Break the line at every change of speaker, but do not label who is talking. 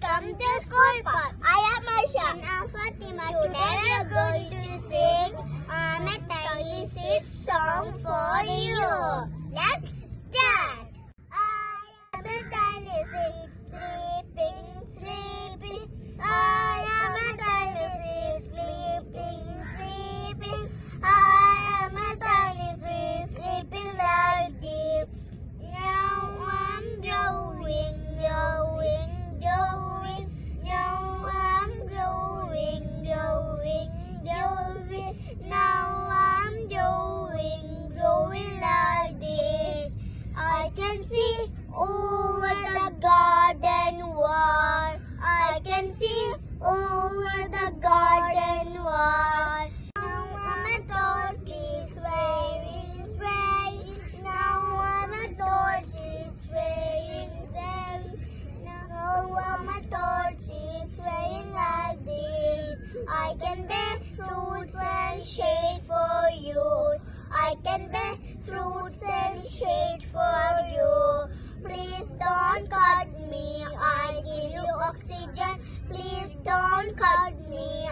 Come to School Park. I am Aisha. And I'm Fatima. Today we are going to sing Ahmed Tanis's song for you. can see oh, over the garden wall. I can see oh, over the garden wall. Now I'm a toad, she's waving, swaying. Now I'm a toad, she's swaying, swaying. Now I'm a toad, she's swaying like this. I can bake fruits and shade for you. Oxygen. Please don't cut me.